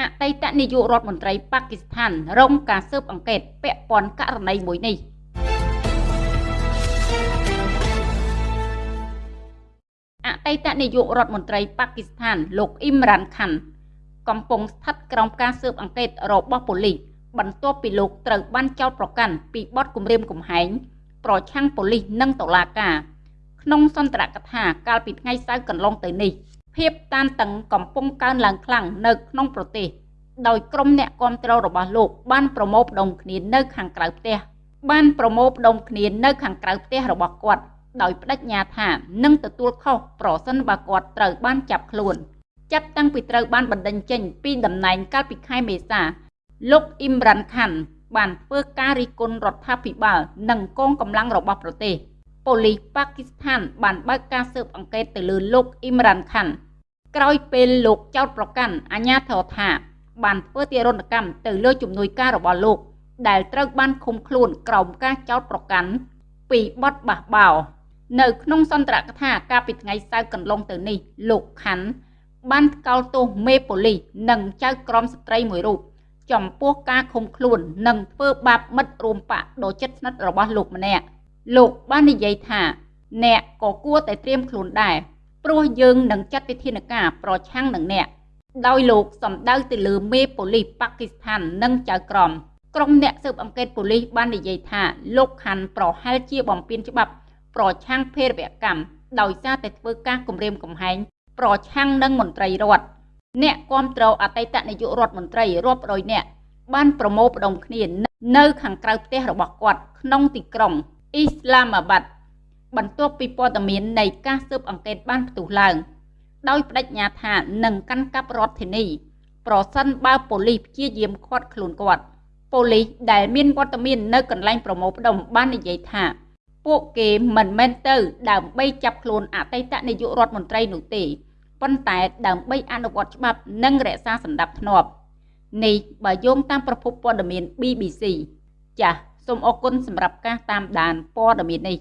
អតីតនាយករដ្ឋមន្ត្រីប៉ាគីស្ថានរងការស៊ើបអង្កេតពាក់ព័ន្ធករណីមួយនេះអតីតនាយករដ្ឋមន្ត្រីប៉ាគីស្ថាន លោកអ៊ីមរ៉ានខាន់ កំពុងស្ថិតក្រោមការស៊ើបអង្កេតរបស់ប៉ូលីសបន្ទាប់ពីលោកត្រូវបានចោទប្រកាន់ពីបទគំរាមកំហែងប្រឆាំងប៉ូលីសនិងតុលាការក្នុងសន្ទរកថាកាលពីថ្ងៃសៅរ៍កន្លងទៅនេះ ភាពតានតឹងកំពុងកើនឡើងខ្លាំងនៅក្នុងប្រទេសដោយក្រុមអ្នកគ្រប់គ្រងរបស់លោកបានប្រមូលផ្ដុំគ្នានៅខាងក្រៅផ្ទះបានប្រមូលផ្ដុំគ្នានៅខាងក្រៅផ្ទះរបស់គាត់ដោយបដិញ្ញាថានឹងទទួលខុសប្រសិនបើគាត់ត្រូវបានចាប់ខ្លួនចាប់តាំងពីត្រូវបានបណ្តេញចេញពីតំណែងកាលពីខែមេសា លោកអ៊ីមរ៉ាន់ខាន់បានធ្វើការរិះគន់រដ្ឋាភិបាលនិងកងកម្លាំងរបស់ប្រទេស ប៉ូលីសប៉ាគីស្ថាន បានបើកការស៊ើបអង្កេតទៅលើលោកអ៊ីមរ៉ាន់ខាន់ក្រោយពេលលោកចោទប្រកាន់អាញាធរថា បានធ្វើទារុណកម្មទៅលើជំនួយការរបស់លោក ដែលត្រូវបានឃុំខ្លួនក្រោមការចោទប្រកាន់ពីបទបះបោរនៅក្នុងសន្ទរកថាកាលពីថ្ងៃសៅរ៍កន្លងទៅនេះលោកខាន់បានថ្កោលទោសមេប៉ូលីសនិងចៅក្រមស្ត្រីមួយរូបចំពោះការឃុំខ្លួននិងធ្វើបាបមិត្តរួមបកដ៏ជិតស្និទ្ធរបស់លោកម្នាក់ លោកបាននិយាយថា អ្នកក៏គួរតែត្រៀមខ្លួនដែរព្រោះយើងនឹងចាត់វិធានការប្រឆាំងនឹងអ្នកដោយលោកសម្ដៅទៅលើមេប៉ូលីសប៉ាគីស្ថាននិងចៅក្រមក្រុមអ្នកស៊ើបអង្កេតប៉ូលីសបាននិយាយថាលោកខាន់ប្រហែលជាបំពានច្បាប់ ប្រឆាំងភេរវកម្មដោយសារតែធ្វើការគំរាមកំហែងប្រឆាំងនឹងមន្ត្រីរដ្ឋអ្នកគ្រប់គ្រងអតីតនាយករដ្ឋមន្ត្រីរាប់រយនាក់បានប្រមូលផ្ដុំគ្នានៅខាងក្រៅផ្ទះរបស់គាត់ក្នុងទីក្រុង អ៊ីស្លាមាបាត់បន្ទាប់ពីព័ត៌មាននៃការស៊ើបអង្កេតបានផ្ទុះឡើង ដោយបដិញ្ញាថានឹងកាន់កាប់រដ្ឋធានី ប្រសិនបើប៉ូលីសព្យាយាមឃាត់ខ្លួនគាត់ប៉ូលីសដែលមានវត្តមាននៅកន្លែងប្រមូលផ្ដុំបាននិយាយថា ពួកគេមិនមែនទៅ ដើម្បីចាប់ខ្លួនអតីតនាយករដ្ឋមន្ត្រីនោះទេប៉ុន្តែដើម្បីអនុវត្តច្បាប់និងរក្សាសន្តិភាពនេះបើយោងតាមប្រភពព័ត៌មាន BBC ចាស សូមអរគុណសម្រាប់ការតាមដានព័ត៌មាននេះ